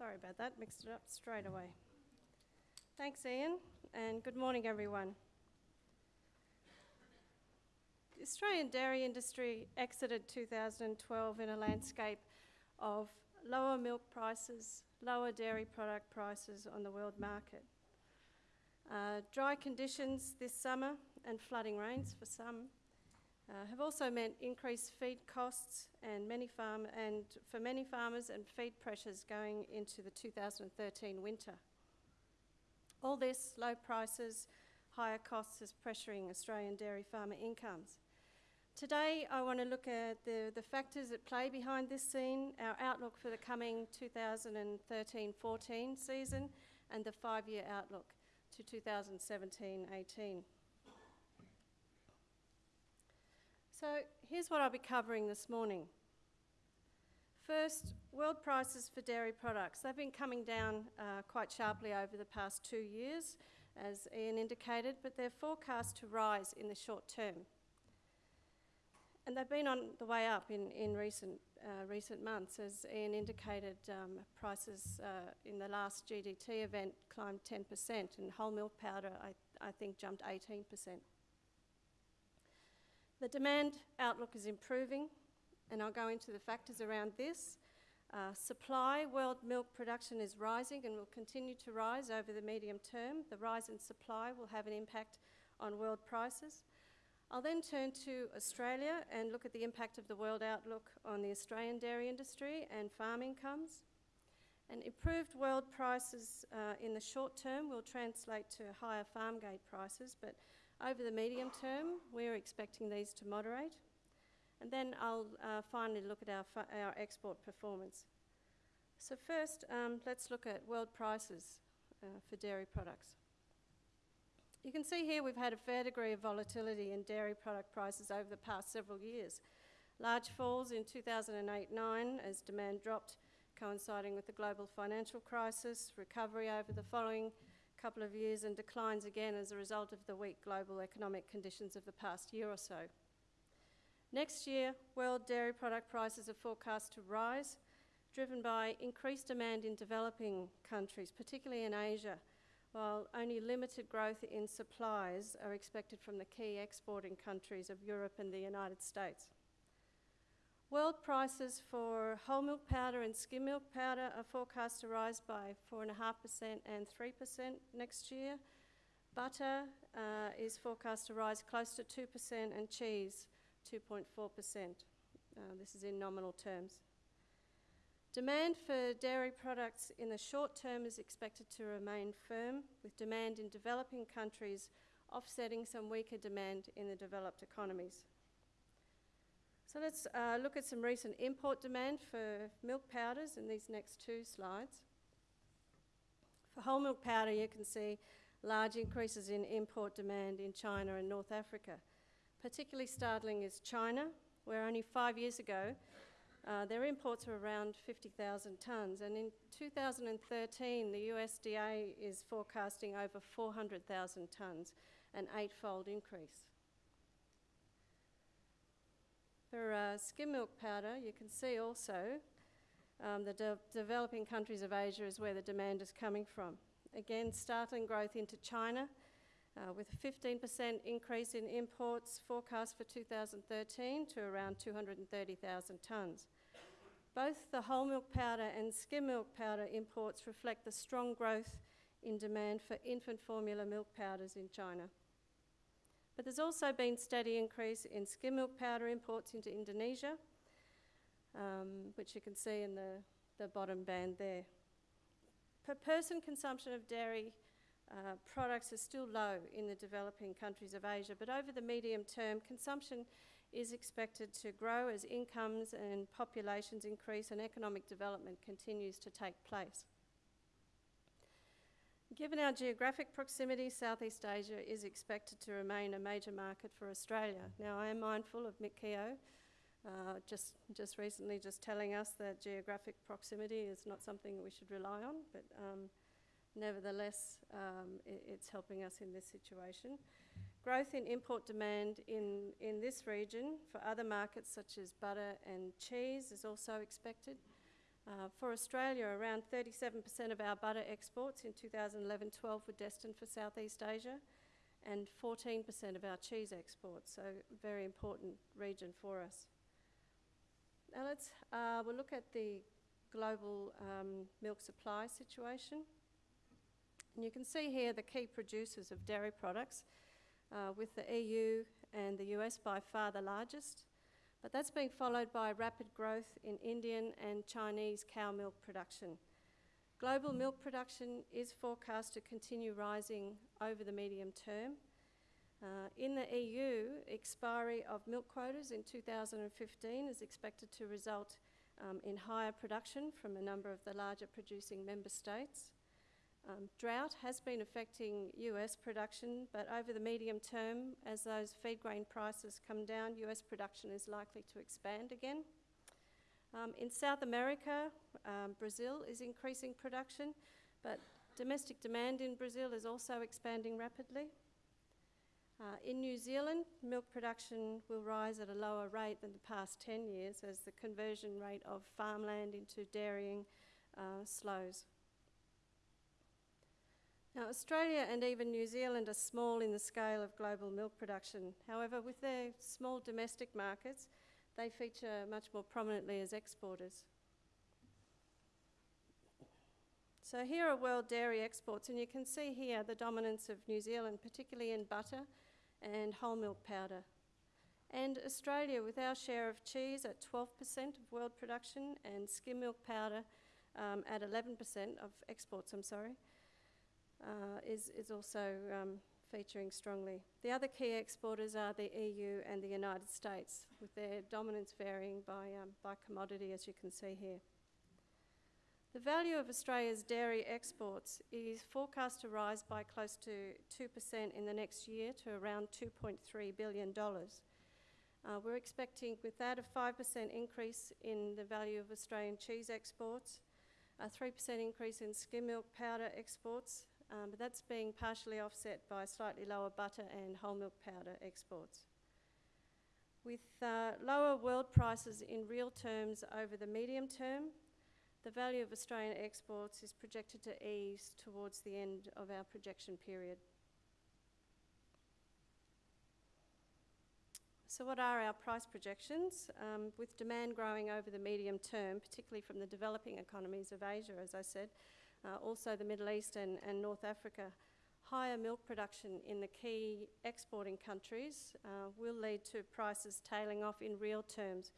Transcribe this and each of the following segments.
Sorry about that, mixed it up straight away. Thanks, Ian, and good morning, everyone. The Australian dairy industry exited 2012 in a landscape of lower milk prices, lower dairy product prices on the world market. Uh, dry conditions this summer and flooding rains for some uh, have also meant increased feed costs and many farm and for many farmers and feed pressures going into the 2013 winter. All this, low prices, higher costs is pressuring Australian dairy farmer incomes. Today, I want to look at the, the factors at play behind this scene, our outlook for the coming 2013-14 season, and the five-year outlook to 2017-18. So here's what I'll be covering this morning. First, world prices for dairy products. They've been coming down uh, quite sharply over the past two years, as Ian indicated, but they're forecast to rise in the short term. And they've been on the way up in, in recent, uh, recent months. As Ian indicated, um, prices uh, in the last GDT event climbed 10%, and whole milk powder, I, I think, jumped 18%. The demand outlook is improving, and I'll go into the factors around this. Uh, supply, world milk production is rising and will continue to rise over the medium term. The rise in supply will have an impact on world prices. I'll then turn to Australia and look at the impact of the world outlook on the Australian dairy industry and farm incomes. And improved world prices uh, in the short term will translate to higher farm gate prices, but over the medium term, we're expecting these to moderate. And then I'll uh, finally look at our, our export performance. So first, um, let's look at world prices uh, for dairy products. You can see here we've had a fair degree of volatility in dairy product prices over the past several years. Large falls in 2008-9 as demand dropped, coinciding with the global financial crisis, recovery over the following couple of years and declines again as a result of the weak global economic conditions of the past year or so. Next year, world dairy product prices are forecast to rise, driven by increased demand in developing countries, particularly in Asia, while only limited growth in supplies are expected from the key exporting countries of Europe and the United States. World prices for whole milk powder and skim milk powder are forecast to rise by 4.5% and 3% next year. Butter uh, is forecast to rise close to 2% and cheese 2.4%. Uh, this is in nominal terms. Demand for dairy products in the short term is expected to remain firm, with demand in developing countries offsetting some weaker demand in the developed economies. So let's uh, look at some recent import demand for milk powders in these next two slides. For whole milk powder, you can see large increases in import demand in China and North Africa. Particularly startling is China, where only five years ago uh, their imports were around 50,000 tonnes, and in 2013, the USDA is forecasting over 400,000 tonnes, an eightfold increase. For uh, skim milk powder, you can see also um, the de developing countries of Asia is where the demand is coming from. Again, startling growth into China, uh, with a 15% increase in imports forecast for 2013 to around 230,000 tonnes. Both the whole milk powder and skim milk powder imports reflect the strong growth in demand for infant formula milk powders in China. But there's also been steady increase in skim milk powder imports into Indonesia, um, which you can see in the, the bottom band there. Per person consumption of dairy uh, products is still low in the developing countries of Asia, but over the medium term, consumption is expected to grow as incomes and populations increase and economic development continues to take place. Given our geographic proximity, Southeast Asia is expected to remain a major market for Australia. Now, I am mindful of Mick Keogh, uh, just, just recently just telling us that geographic proximity is not something we should rely on, but um, nevertheless, um, it, it's helping us in this situation. Growth in import demand in, in this region for other markets such as butter and cheese is also expected. Uh, for Australia, around 37% of our butter exports in 2011 12 were destined for Southeast Asia, and 14% of our cheese exports, so very important region for us. Now let's uh, we'll look at the global um, milk supply situation. And you can see here the key producers of dairy products, uh, with the EU and the US by far the largest. But that's being followed by rapid growth in Indian and Chinese cow milk production. Global milk production is forecast to continue rising over the medium term. Uh, in the EU, expiry of milk quotas in 2015 is expected to result um, in higher production from a number of the larger producing member states. Um, drought has been affecting US production, but over the medium term, as those feed grain prices come down, US production is likely to expand again. Um, in South America, um, Brazil is increasing production, but domestic demand in Brazil is also expanding rapidly. Uh, in New Zealand, milk production will rise at a lower rate than the past 10 years as the conversion rate of farmland into dairying uh, slows. Now, Australia and even New Zealand are small in the scale of global milk production. However, with their small domestic markets, they feature much more prominently as exporters. So here are world dairy exports, and you can see here the dominance of New Zealand, particularly in butter and whole milk powder. And Australia, with our share of cheese at 12% of world production and skim milk powder um, at 11% of exports, I'm sorry, uh, is, is also um, featuring strongly. The other key exporters are the EU and the United States, with their dominance varying by, um, by commodity, as you can see here. The value of Australia's dairy exports is forecast to rise by close to 2% in the next year to around $2.3 billion. Uh, we're expecting, with that, a 5% increase in the value of Australian cheese exports, a 3% increase in skim milk powder exports, um, but that's being partially offset by slightly lower butter and whole milk powder exports. With uh, lower world prices in real terms over the medium term, the value of Australian exports is projected to ease towards the end of our projection period. So, what are our price projections? Um, with demand growing over the medium term, particularly from the developing economies of Asia, as I said, uh, also the Middle East and, and, North Africa. Higher milk production in the key exporting countries uh, will lead to prices tailing off in real terms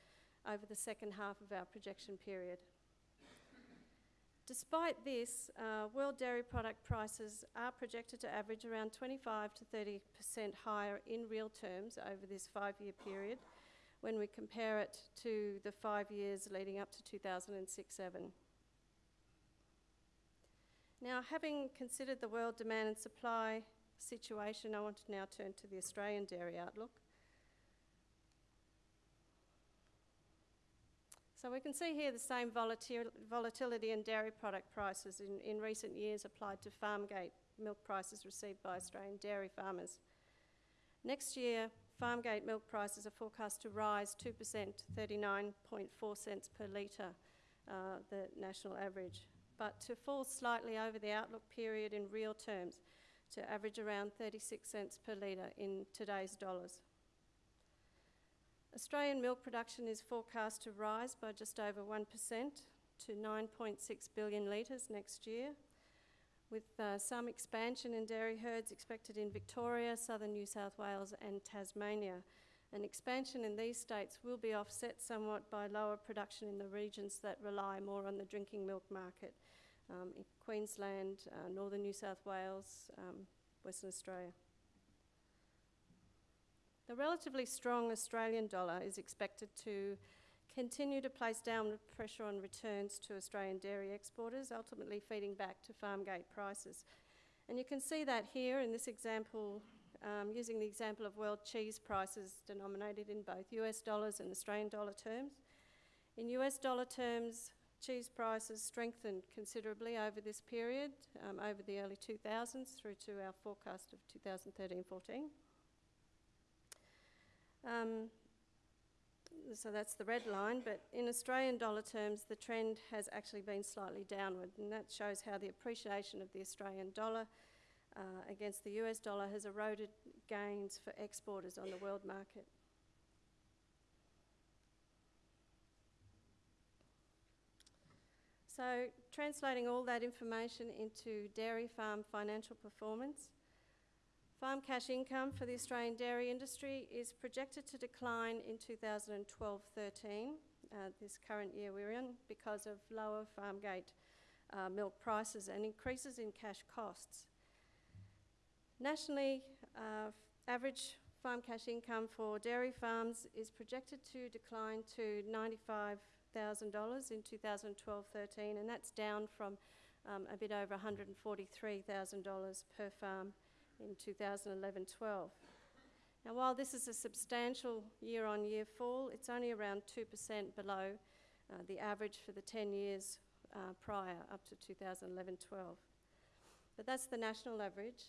over the second half of our projection period. Despite this, uh, world dairy product prices are projected to average around 25 to 30% higher in real terms over this five year period when we compare it to the five years leading up to 2006 7. Now, having considered the world demand and supply situation, I want to now turn to the Australian dairy outlook. So we can see here the same volatil volatility in dairy product prices in, in recent years applied to farmgate milk prices received by Australian dairy farmers. Next year, farmgate milk prices are forecast to rise 2% to 39.4 cents per litre, uh, the national average but to fall slightly over the outlook period in real terms to average around 36 cents per litre in today's dollars. Australian milk production is forecast to rise by just over 1% to 9.6 billion litres next year, with uh, some expansion in dairy herds expected in Victoria, southern New South Wales, and Tasmania. An expansion in these states will be offset somewhat by lower production in the regions that rely more on the drinking milk market um, in Queensland, uh, northern New South Wales, um, Western Australia. The relatively strong Australian dollar is expected to continue to place downward pressure on returns to Australian dairy exporters, ultimately feeding back to farm gate prices. And you can see that here in this example, um, using the example of world cheese prices denominated in both US dollars and Australian dollar terms. In US dollar terms, Cheese prices strengthened considerably over this period, um, over the early 2000s through to our forecast of 2013-14. Um, so that's the red line, but in Australian dollar terms, the trend has actually been slightly downward, and that shows how the appreciation of the Australian dollar uh, against the US dollar has eroded gains for exporters on the world market. So, translating all that information into dairy farm financial performance, farm cash income for the Australian dairy industry is projected to decline in 2012 13, uh, this current year we're in, because of lower farm gate uh, milk prices and increases in cash costs. Nationally, uh, average farm cash income for dairy farms is projected to decline to $95,000 in 2012-13, and that's down from um, a bit over $143,000 per farm in 2011-12. Now, while this is a substantial year-on-year fall, it's only around 2% below uh, the average for the 10 years uh, prior, up to 2011-12. But that's the national average.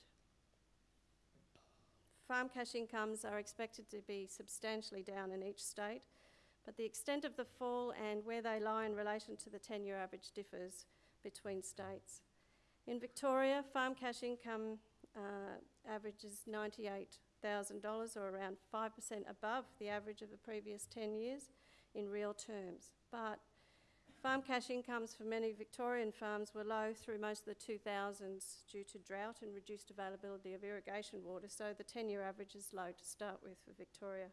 Farm cash incomes are expected to be substantially down in each state, but the extent of the fall and where they lie in relation to the 10 year average differs between states. In Victoria, farm cash income uh, averages $98,000 or around 5% above the average of the previous 10 years in real terms. But Farm cash incomes for many Victorian farms were low through most of the 2000s due to drought and reduced availability of irrigation water, so the 10 year average is low to start with for Victoria.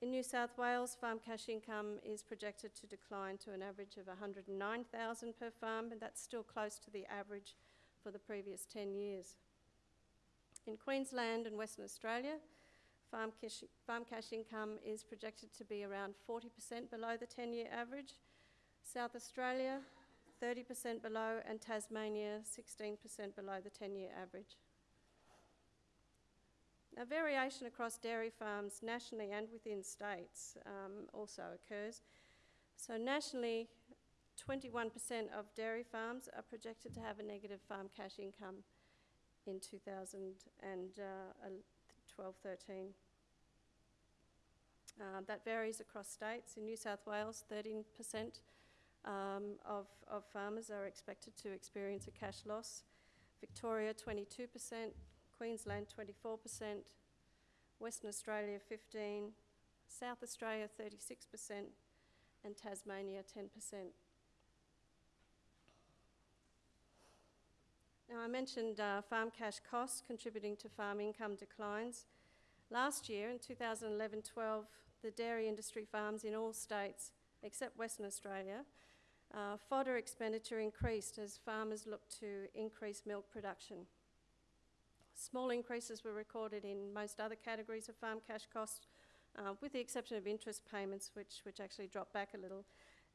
In New South Wales, farm cash income is projected to decline to an average of 109,000 per farm, and that's still close to the average for the previous 10 years. In Queensland and Western Australia, farm cash, farm cash income is projected to be around 40% below the 10 year average, South Australia, 30% below, and Tasmania, 16% below the 10 year average. Now, variation across dairy farms nationally and within states um, also occurs. So, nationally, 21% of dairy farms are projected to have a negative farm cash income in 2012 13. Uh, that varies across states. In New South Wales, 13% um, of, of farmers are expected to experience a cash loss. Victoria 22%, Queensland 24%, Western Australia 15, South Australia 36%, and Tasmania 10%. Now, I mentioned uh, farm cash costs contributing to farm income declines. Last year, in 2011 12, the dairy industry farms in all states except Western Australia uh, fodder expenditure increased as farmers looked to increase milk production. Small increases were recorded in most other categories of farm cash costs, uh, with the exception of interest payments, which, which actually dropped back a little.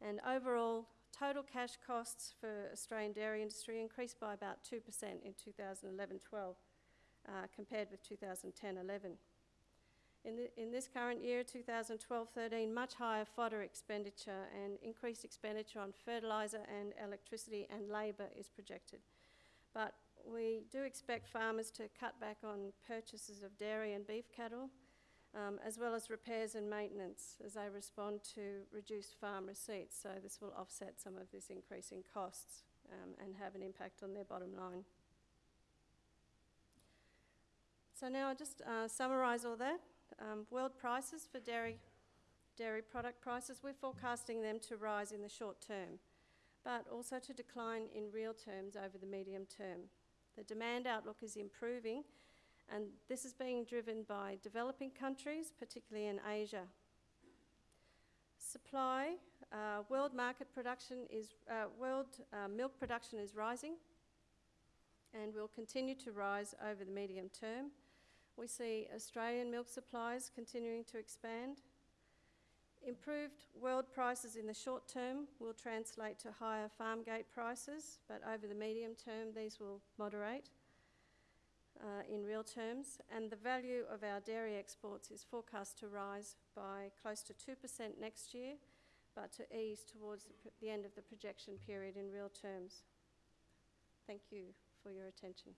And overall, total cash costs for Australian dairy industry increased by about 2% in 2011 12, uh, compared with 2010 11. In, the, in this current year, 2012-13, much higher fodder expenditure and increased expenditure on fertiliser and electricity and labour is projected. But we do expect farmers to cut back on purchases of dairy and beef cattle, um, as well as repairs and maintenance as they respond to reduced farm receipts. So this will offset some of this increase in costs um, and have an impact on their bottom line. So now I'll just uh, summarise all that. Um, world prices for dairy, dairy product prices, we're forecasting them to rise in the short term, but also to decline in real terms over the medium term. The demand outlook is improving, and this is being driven by developing countries, particularly in Asia. Supply, uh, world market production is, uh, world uh, milk production is rising and will continue to rise over the medium term. We see Australian milk supplies continuing to expand. Improved world prices in the short term will translate to higher farm gate prices, but over the medium term, these will moderate uh, in real terms. And the value of our dairy exports is forecast to rise by close to 2% next year, but to ease towards the, the end of the projection period in real terms. Thank you for your attention.